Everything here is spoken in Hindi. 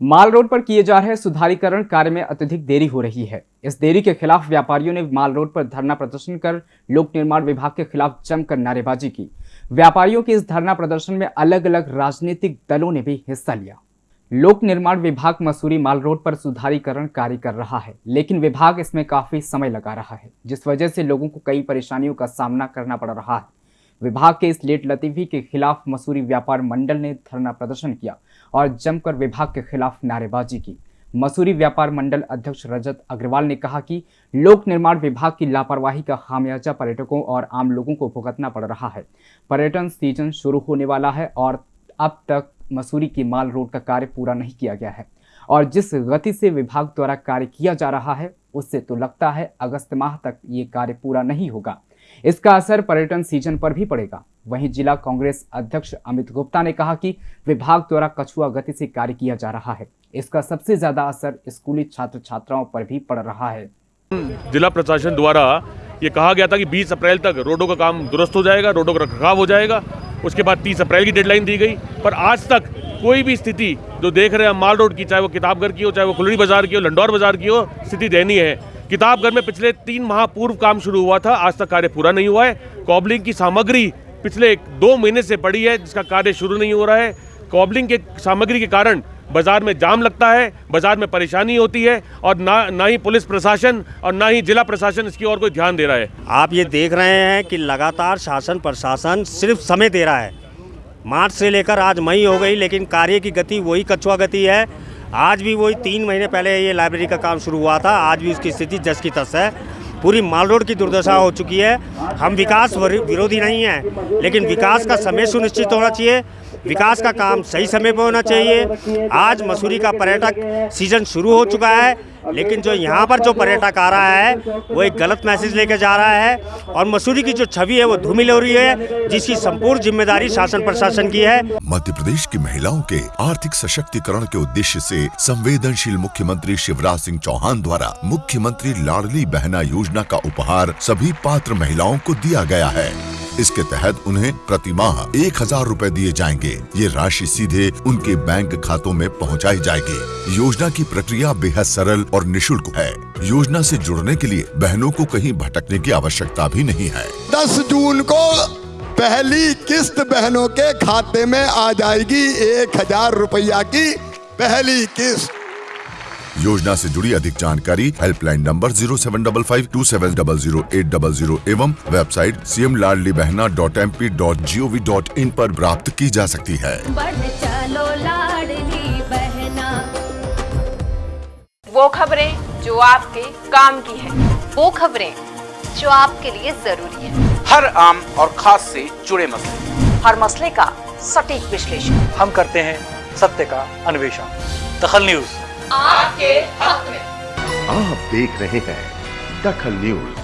माल रोड पर किए जा रहे सुधारीकरण कार्य में अत्यधिक देरी हो रही है। इस देरी के खिलाफ व्यापारियों ने माल रोड पर धरना प्रदर्शन कर लोक निर्माण विभाग के खिलाफ जमकर नारेबाजी की। व्यापारियों के इस धरना प्रदर्शन में अलग अलग राजनीतिक दलों ने भी हिस्सा लिया। लोक निर्माण विभाग मसूरी माल रोड पर सुधारीकरण कार्य कर रहा है, लेकिन विभाग इसमें काफ़ी समय लगा रहा है, जिस वजह से लोगों को कई परेशानियों का सामना करना पड़ रहा है। विभाग के इस लेट लतीफी के खिलाफ मसूरी व्यापार मंडल ने धरना प्रदर्शन किया और जमकर विभाग के खिलाफ नारेबाजी की। मसूरी व्यापार मंडल अध्यक्ष रजत अग्रवाल ने कहा कि लोक निर्माण विभाग की लापरवाही का खामियाजा पर्यटकों और आम लोगों को भुगतना पड़ रहा है। पर्यटन सीज़न शुरू होने वाला है और अब तक मसूरी की माल रोड का कार्य पूरा नहीं किया गया है और जिस गति से विभाग द्वारा कार्य किया जा रहा है उससे तो लगता है अगस्त माह तक ये कार्य पूरा नहीं होगा। इसका असर पर्यटन सीज़न पर भी पड़ेगा। वहीं जिला कांग्रेस अध्यक्ष अमित गुप्ता ने कहा कि विभाग द्वारा कछुआ गति से कार्य किया जा रहा है। इसका सबसे ज़्यादा असर स्कूली छात्र छात्राओं पर भी पड़ रहा है। जिला प्रशासन द्वारा ये कहा गया था कि 20 अप्रैल तक रोडों का काम दुरुस्त हो जाएगा, रोडों का रखरखाव हो जाएगा। उसके बाद 30 अप्रैल की डेडलाइन दी गई। पर आज तक कोई भी स्थिति जो देख रहे हैं, माल रोड की, चाहे वो किताबघर की हो, चाहे वो खुलड़ी बाज़ार की हो, लंडौर बाज़ार की हो, स्थिति दयनीय है। किताबघर में पिछले तीन माह पूर्व काम शुरू हुआ था, आज तक कार्य पूरा नहीं हुआ है। कॉबलिंग की सामग्री पिछले एक दो महीने से पड़ी है, जिसका कार्य शुरू नहीं हो रहा है। कॉबलिंग के सामग्री के कारण बाज़ार में जाम लगता है, बाज़ार में परेशानी होती है, और ना ना ही पुलिस प्रशासन और ना ही जिला प्रशासन इसकी ओर कोई ध्यान दे रहा है। आप ये देख रहे हैं कि लगातार शासन प्रशासन सिर्फ़ समय दे रहा है। मार्च से लेकर आज मई हो गई, लेकिन कार्य की गति वही कछुआ गति है। आज भी वही तीन महीने पहले ये लाइब्रेरी का काम शुरू हुआ था, आज भी उसकी स्थिति जस की तस है। पूरी माल रोड की दुर्दशा हो चुकी है। हम विकास विरोधी नहीं हैं, लेकिन विकास का समय सुनिश्चित होना चाहिए। विकास का काम सही समय पर होना चाहिए। आज मसूरी का पर्यटक सीज़न शुरू हो चुका है, लेकिन जो यहाँ पर जो पर्यटक आ रहा है, वो एक गलत मैसेज लेके जा रहा है और मसूरी की जो छवि है, वो धूमिल हो रही है, जिसकी संपूर्ण ज़िम्मेदारी शासन प्रशासन की है। मध्य प्रदेश की महिलाओं के आर्थिक सशक्तिकरण के उद्देश्य से संवेदनशील मुख्यमंत्री शिवराज सिंह चौहान द्वारा मुख्यमंत्री लाडली बहना योजना का उपहार सभी पात्र महिलाओं को दिया गया है। इसके तहत उन्हें प्रति माह एक हज़ार रूपए दिए जाएँगे। ये राशि सीधे उनके बैंक खातों में पहुंचाई जाएगी। योजना की प्रक्रिया बेहद सरल और निशुल्क है। योजना से जुड़ने के लिए बहनों को कहीं भटकने की आवश्यकता भी नहीं है। दस जून को पहली किस्त बहनों के खाते में आ जाएगी एक हज़ार रुपया की पहली किस्त। योजना से जुड़ी अधिक जानकारी helpline number zero seven double five two seven double zero eight double zero एवं website C M Ladli Behna dot M P dot G O V dot in आरोप प्राप्त की जा सकती है। चलो लाडली बहना। वो खबरें जो आपके काम की है। वो खबरें जो आपके लिए ज़रूरी है। हर आम और खास से जुड़े मसले। हर मसले का सटीक विश्लेषण। हम करते हैं सत्य का अन्वेषण। दखल न्यूज़। आपके हक में। आप देख रहे हैं दखल न्यूज़।